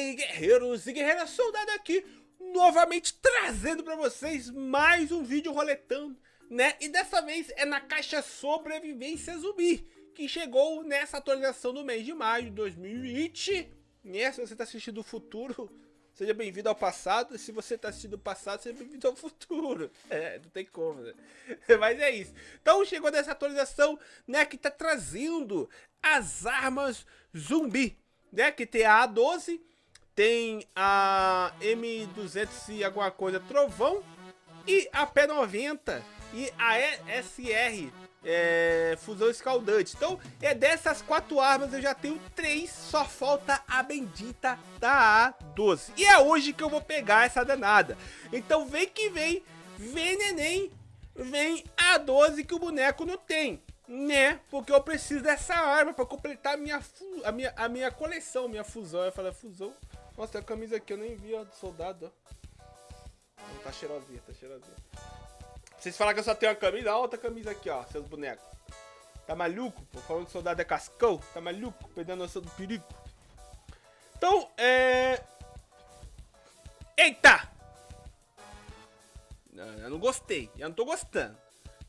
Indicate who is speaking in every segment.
Speaker 1: aí, guerreiros e guerreiras, soldado aqui, novamente trazendo pra vocês mais um vídeo roletando, né? E dessa vez é na caixa Sobrevivência Zumbi, que chegou nessa atualização do mês de maio de 2020. Né? Se você tá assistindo o futuro, seja bem-vindo ao passado. Se você tá assistindo o passado, seja bem-vindo ao futuro. É, não tem como, né? Mas é isso. Então chegou nessa atualização, né, que tá trazendo as armas zumbi né? Que tem a A12, tem a M200 e alguma coisa Trovão e a P90 e a ESR é, fusão escaldante. Então, é dessas quatro armas eu já tenho três, só falta a bendita da A12. E é hoje que eu vou pegar essa danada. Então, vem que vem, vem neném, vem a 12 que o boneco não tem né? Porque eu preciso dessa arma pra completar a minha, a minha, a minha coleção, minha fusão. Eu falei, fusão? Nossa, tem a camisa aqui, eu nem vi, ó, do soldado, ó. Tá cheirosinha, tá cheirosinha. Vocês falaram que eu só tenho uma camisa, olha outra camisa aqui, ó, seus bonecos. Tá maluco? Pô, falando que soldado é cascão? Tá maluco? Perdendo a noção do perigo. Então, é... Eita! Não, eu não gostei, eu não tô gostando.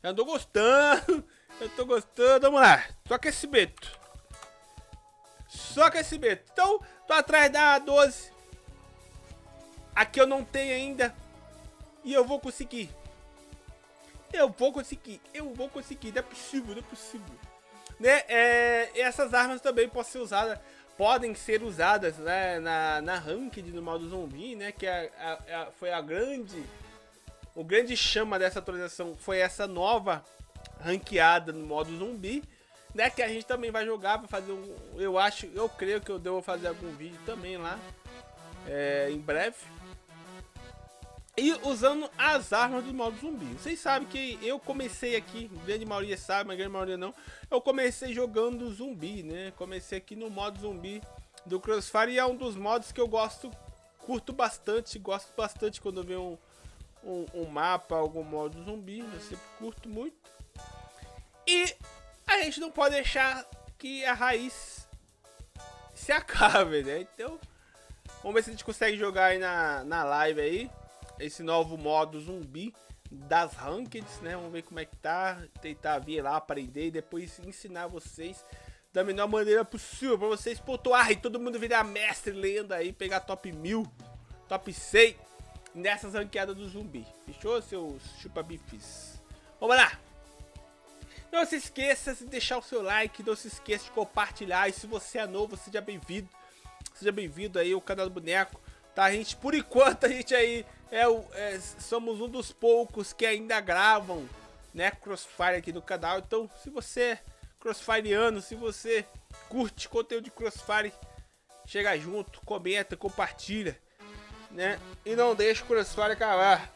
Speaker 1: Eu não tô gostando. Eu tô gostando. Vamos lá. Só aquecimento. Só aquecimento. Então, tô atrás da 12. Aqui eu não tenho ainda. E eu vou conseguir. Eu vou conseguir. Eu vou conseguir. Não é possível, não é possível. Né? É, essas armas também podem ser usadas. Podem ser usadas né, na, na ranked no modo zumbi, né? Que é a, a, foi a grande. O grande chama dessa atualização foi essa nova ranqueada no modo zumbi, né? Que a gente também vai jogar, vai fazer um... Eu acho, eu creio que eu devo fazer algum vídeo também lá, é, em breve. E usando as armas do modo zumbi. Vocês sabem que eu comecei aqui, grande maioria sabe, mas grande maioria não. Eu comecei jogando zumbi, né? Comecei aqui no modo zumbi do Crossfire e é um dos modos que eu gosto, curto bastante, gosto bastante quando vejo um, um, um mapa, algum modo zumbi, eu sempre curto muito. E a gente não pode deixar que a raiz se acabe, né? Então, vamos ver se a gente consegue jogar aí na, na live aí. Esse novo modo zumbi das rankeds, né? Vamos ver como é que tá. Tentar vir lá, aprender e depois ensinar vocês da melhor maneira possível. Pra vocês pontuarem, todo mundo virar mestre lendo aí, pegar top 1000, top 100 nessas ranqueadas do zumbi. Fechou, seus chupa-bifes? Vamos lá! Não se esqueça de deixar o seu like, não se esqueça de compartilhar. E se você é novo, seja bem-vindo. Seja bem-vindo aí ao canal do Boneco. Tá, gente? Por enquanto a gente aí é, é, somos um dos poucos que ainda gravam, né, Crossfire aqui no canal. Então, se você é crossfireano, se você curte conteúdo de Crossfire, chega junto, comenta, compartilha, né? E não deixe o Crossfire acabar.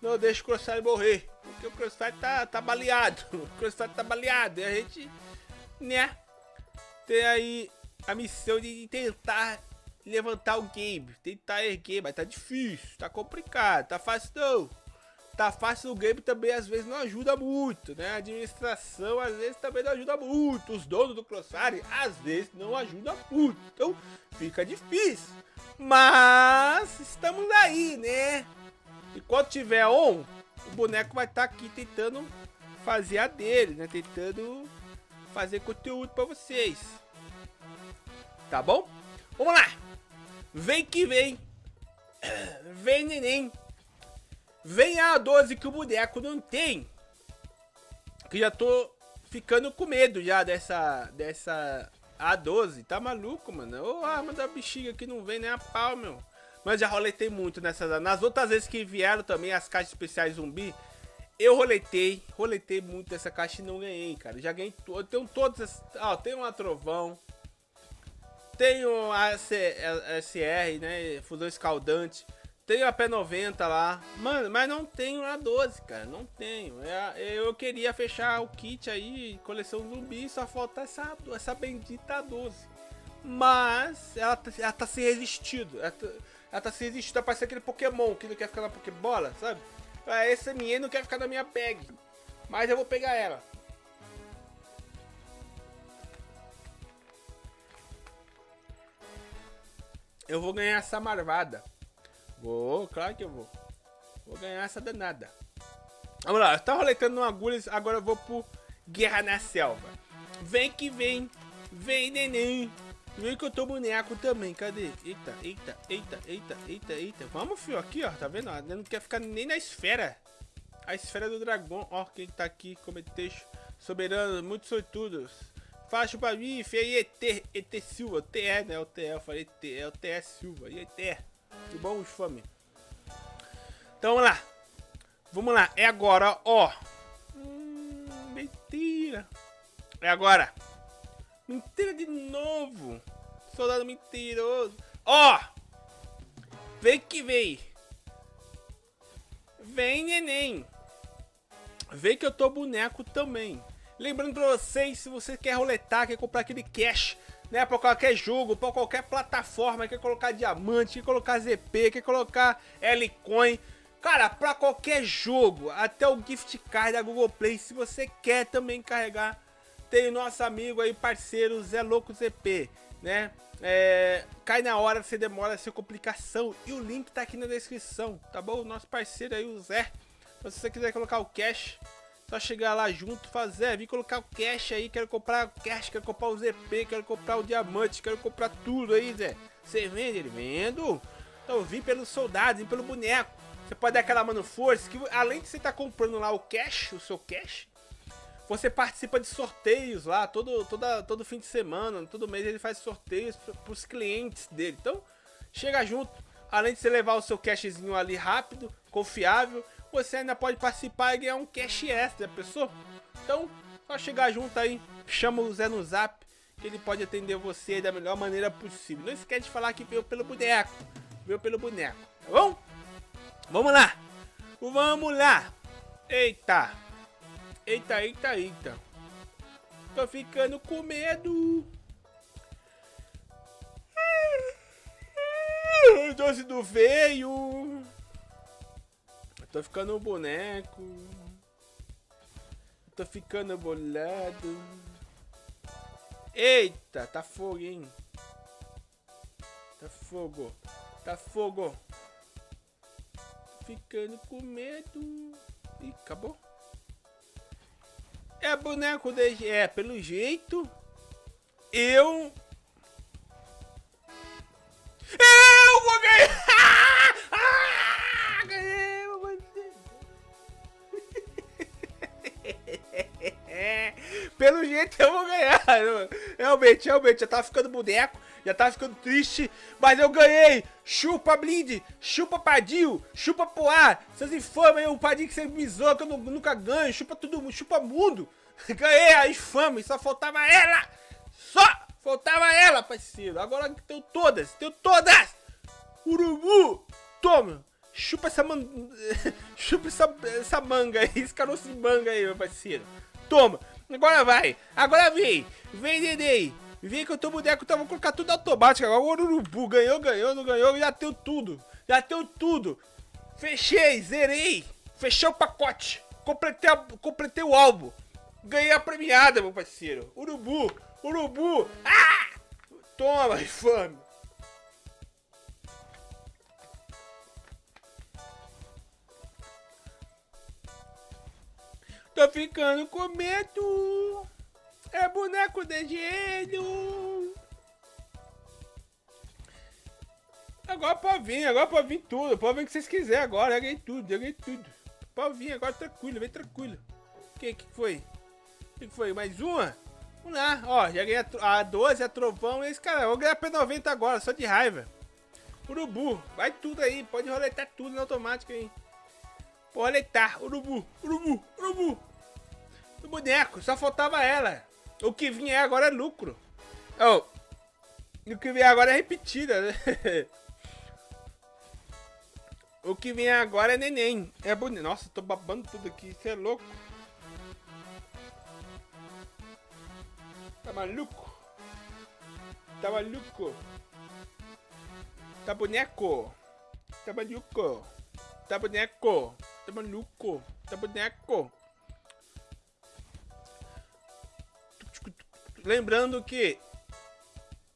Speaker 1: Não deixe o Crossfire morrer porque o Crossfire tá, tá baleado. O Crossfire tá baleado. E a gente, né, tem aí a missão de tentar levantar o game. Tentar erguer, mas tá difícil, tá complicado, tá fácil não. Tá fácil o game também às vezes não ajuda muito, né? A administração às vezes também não ajuda muito. Os donos do Crossfire às vezes não ajudam muito. Então fica difícil. Mas estamos aí, né? E quando tiver on, o boneco vai estar tá aqui tentando fazer a dele, né? Tentando fazer conteúdo para vocês. Tá bom? Vamos lá! Vem que vem! Vem neném! Vem a 12 que o boneco não tem! Que já tô ficando com medo já dessa, dessa A12. Tá maluco, mano? Ô, arma da bexiga que não vem nem a pau, meu. Mas já roletei muito nessas. Nas outras vezes que vieram também as caixas especiais zumbi, eu roletei, roletei muito essa caixa e não ganhei, cara. Já ganhei, eu tenho todas, ó, tem uma trovão, tenho a SR, né, fusão escaldante, tenho a P90 lá, mano, mas não tenho a 12, cara, não tenho. É, eu queria fechar o kit aí, coleção zumbi, só falta essa, essa bendita 12. Mas ela, tá, ela tá se resistindo. Ela, tá, ela tá se resistindo a parecer aquele Pokémon que não quer ficar na Pokébola, sabe? Ah, essa minha não quer ficar na minha bag. Mas eu vou pegar ela. Eu vou ganhar essa marvada. Vou, claro que eu vou. Vou ganhar essa danada. Vamos lá, eu tava roletando agulhas, agora eu vou pro Guerra na Selva. Vem que vem, vem neném. Vem que eu tô boneco também, cadê? Eita, eita, eita, eita, eita, eita. Vamos, fio, aqui, ó, tá vendo? Não quer ficar nem na esfera. A esfera do dragão, ó, quem tá aqui, como texto. Soberano, muitos sortudos. Faixa pra mim, aí, ET, ET Silva, TE, né? O TE, eu falei TE, é o TE Silva, e ET. Que bom, fome. Então vamos lá. Vamos lá, é agora, ó. Hum, mentira. É agora. Mentira de novo. Soldado mentiroso. Ó. Vem que vem. Vem, neném. Vem que eu tô boneco também. Lembrando pra vocês, se você quer roletar, quer comprar aquele cash, né, pra qualquer jogo, pra qualquer plataforma, quer colocar diamante, quer colocar ZP, quer colocar L-Coin, cara, pra qualquer jogo, até o gift card da Google Play, se você quer também carregar, tem o nosso amigo aí, parceiro, Zé Louco ZP, né, é, cai na hora, você demora, sem complicação, e o link tá aqui na descrição, tá bom? Nosso parceiro aí, o Zé, se você quiser colocar o cash, só chegar lá junto, fazer, vir colocar o cash aí, quero comprar o cash, quero comprar o ZP, quero comprar o diamante, quero comprar tudo aí, Zé. Você vende? Ele vendo. Então vim pelos soldados, vim pelo boneco. Você pode dar aquela mano força, que além de você estar tá comprando lá o cash, o seu cash, você participa de sorteios lá, todo, toda, todo fim de semana, todo mês ele faz sorteios para os clientes dele. Então, chega junto, além de você levar o seu cashzinho ali rápido, confiável, você ainda pode participar e ganhar um cash extra, pessoal. Então, só chegar junto aí, chama o Zé no zap, que ele pode atender você da melhor maneira possível. Não esquece de falar que veio pelo boneco, veio pelo boneco, tá bom? Vamos lá, vamos lá. Eita, eita, eita, eita. Tô ficando com medo. Doce do veio. Tô ficando um boneco. Tô ficando bolado. Eita, tá fogo, hein? Tá fogo. Tá fogo. Ficando com medo. Ih, acabou. É boneco de... É, pelo jeito... Eu... Eu vou ganhar! Pelo jeito eu vou ganhar. Realmente, realmente, já tava ficando boneco, já tava ficando triste, mas eu ganhei. Chupa Blind, chupa Padil, chupa Poá, seus infames o Padil que você me zoa, que eu nunca ganho, chupa tudo, chupa mundo. Ganhei a infame, só faltava ela. Só faltava ela, parceiro. Agora tenho todas, tenho todas. Urubu, toma. Chupa essa, man... chupa essa, essa manga aí, esse caroço de manga aí, meu parceiro. Toma. Agora vai. Agora vem. Vem, Dedei. Vem que eu tô boneco, então vou colocar tudo automático. Agora o Urubu ganhou, ganhou, não ganhou. Já tenho tudo. Já tenho tudo. Fechei, zerei. Fechei o pacote. Completei, a, completei o álbum. Ganhei a premiada, meu parceiro. Urubu. Urubu. Ah! Toma, infame. Tô ficando com medo. É boneco de gelo. Agora pode vir, agora pode vir tudo. Pode vir o que vocês quiserem agora. Eu ganhei tudo, eu ganhei tudo. Pode vir agora tranquilo, vem tranquilo. O que, que foi? O que foi? Mais uma? Vamos lá, ó, já ganhei a, a 12, a trovão e esse cara. Eu vou ganhar P90 agora, só de raiva. Urubu, vai tudo aí, pode roletar tudo no automático aí. Roletar, urubu, urubu, urubu. O boneco, só faltava ela. O que vinha agora é lucro. Oh, o que vem agora é repetida, né? o que vem agora é neném. É bonito. Nossa, tô babando tudo aqui. Você é louco. Tá maluco? Tá maluco? Tá boneco? Tá maluco? Tá boneco? Tá maluco? Tá boneco? Lembrando que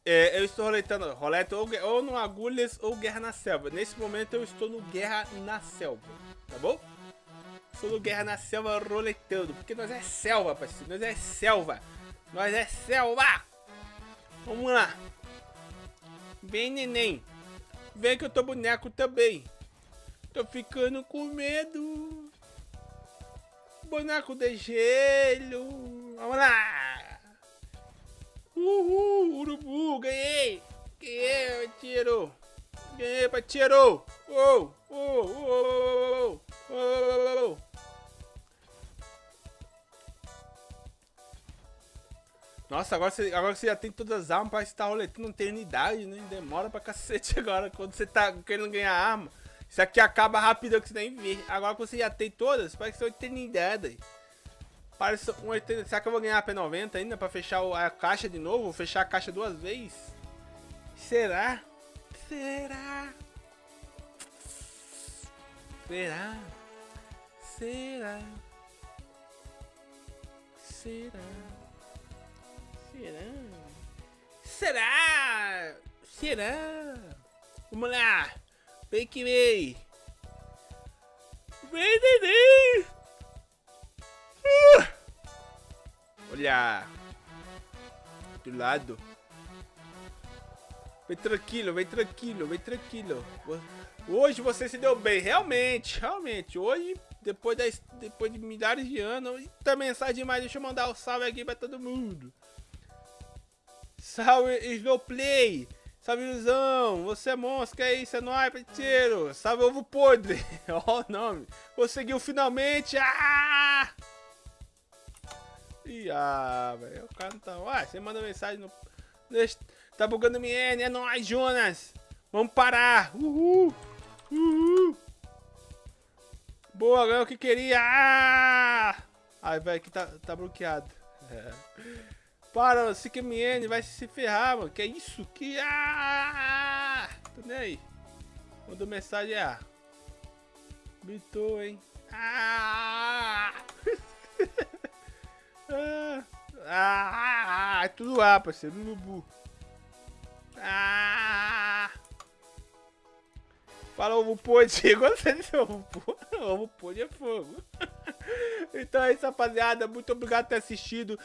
Speaker 1: É, eu estou roletando roleta ou, ou no Agulhas ou Guerra na Selva. Nesse momento eu estou no Guerra na Selva, tá bom? Estou no Guerra na Selva roletando, porque nós é selva, parceiro. Nós é selva. Nós é selva. Vamos lá. Vem, neném. Vem que eu tô boneco também. Tô ficando com medo. Boneco de gelo. Vamos lá. Uhul, urubu, ganhei. Ganhei, tiro. Ganhei, tiro. Oh, oh, oh, oh, oh, oh. Nossa, agora você, agora você já tem todas as armas, parece que tá roletando eternidade, né? Demora pra cacete agora, quando você tá querendo ganhar arma. Isso aqui acaba rápido que você nem vê. Agora que você já tem todas, parece que são eternidade. Parece um eternidade. Será que eu vou ganhar a P90 ainda pra fechar a caixa de novo? Vou fechar a caixa duas vezes? Será? Será? Será? Será? Será? Será? Será? Será? Vamos lá! Vem que vem! Vem, neném! Olha! Do lado. Vem tranquilo, vem tranquilo, vem tranquilo. Hoje você se deu bem, realmente, realmente. Hoje, depois, da, depois de milhares de anos, tá mensagem demais. Deixa eu mandar um salve aqui pra todo mundo. Salve Snowplay! Salve ilusão! Você é monstro, é isso? É nóis, parceiro! Salve ovo podre! Olha o nome! Conseguiu finalmente! Ah! Ah, velho. O cara não tá. Ah, você manda mensagem no. Tá bugando minha é nóis, Jonas! Vamos parar! Uhul! Uhul! Boa, ganhou o que queria! Ah! Ai, velho, aqui tá, tá bloqueado. É. Para, CQMN vai se ferrar, mano. Que é isso? Que. Ah! Tô nem aí. Mandou mensagem, ah. Gritou, hein? Ah! ah! Ah! É tudo A, parceiro. Ah! Fala ovo podre. Gostei desse ovo. Ovo podre é fogo. então é isso, rapaziada. Muito obrigado por ter assistido.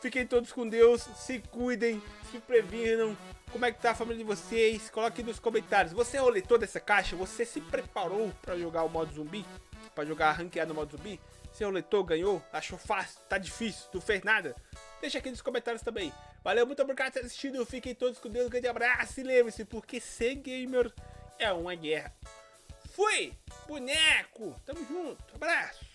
Speaker 1: Fiquem todos com Deus, se cuidem, se previnam. Como é que tá a família de vocês? Coloque nos comentários. Você roletou dessa caixa? Você se preparou para jogar o modo zumbi? Para jogar ranqueado no modo zumbi? Você roletou, ganhou? Achou fácil? Tá difícil? Não fez nada? Deixa aqui nos comentários também. Valeu, muito obrigado por ter assistido. Fiquem todos com Deus. Um grande abraço. E lembre-se, porque ser gamer é uma guerra. Fui! Boneco! Tamo junto. Abraço!